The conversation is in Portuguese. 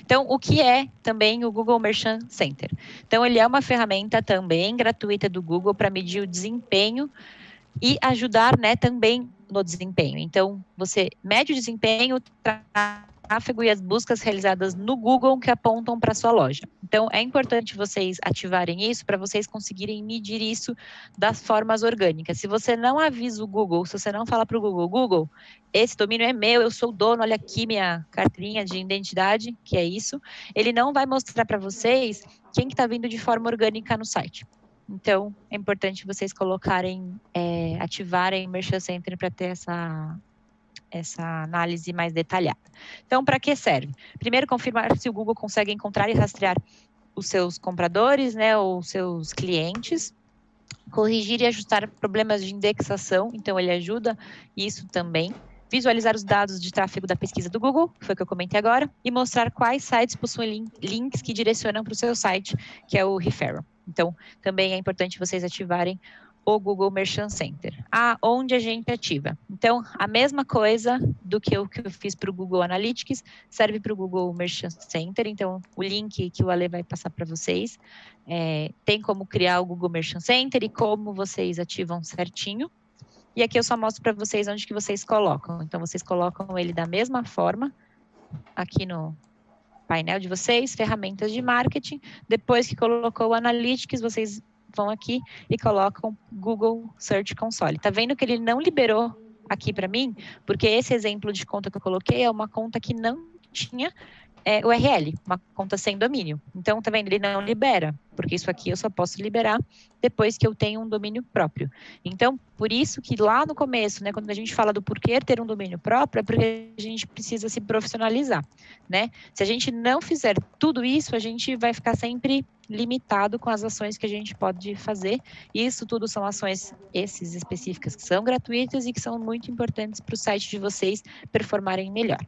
Então, o que é também o Google Merchant Center? Então, ele é uma ferramenta também gratuita do Google para medir o desempenho e ajudar, né, também no desempenho. Então, você mede o desempenho, tráfego e as buscas realizadas no Google que apontam para sua loja. Então, é importante vocês ativarem isso para vocês conseguirem medir isso das formas orgânicas. Se você não avisa o Google, se você não fala para o Google, Google, esse domínio é meu, eu sou o dono, olha aqui minha carteirinha de identidade, que é isso, ele não vai mostrar para vocês quem está vindo de forma orgânica no site. Então, é importante vocês colocarem, é, ativarem o Merchant Center para ter essa, essa análise mais detalhada. Então, para que serve? Primeiro, confirmar se o Google consegue encontrar e rastrear os seus compradores, né, ou seus clientes, corrigir e ajustar problemas de indexação, então ele ajuda isso também, visualizar os dados de tráfego da pesquisa do Google, que foi o que eu comentei agora, e mostrar quais sites possuem links que direcionam para o seu site, que é o referral. Então, também é importante vocês ativarem o Google Merchant Center. Ah, onde a gente ativa? Então, a mesma coisa do que eu, que eu fiz para o Google Analytics, serve para o Google Merchant Center. Então, o link que o Ale vai passar para vocês, é, tem como criar o Google Merchant Center e como vocês ativam certinho. E aqui eu só mostro para vocês onde que vocês colocam. Então, vocês colocam ele da mesma forma, aqui no painel de vocês, ferramentas de marketing. Depois que colocou o Analytics, vocês vão aqui e colocam Google Search Console. Tá vendo que ele não liberou aqui para mim? Porque esse exemplo de conta que eu coloquei é uma conta que não tinha é, URL, uma conta sem domínio. Então, tá? Ele não libera, porque isso aqui eu só posso liberar depois que eu tenho um domínio próprio. Então, por isso que lá no começo, né, quando a gente fala do porquê ter um domínio próprio, é porque a gente precisa se profissionalizar, né? Se a gente não fizer tudo isso, a gente vai ficar sempre limitado com as ações que a gente pode fazer. Isso tudo são ações, esses específicas, que são gratuitas e que são muito importantes para o site de vocês performarem melhor.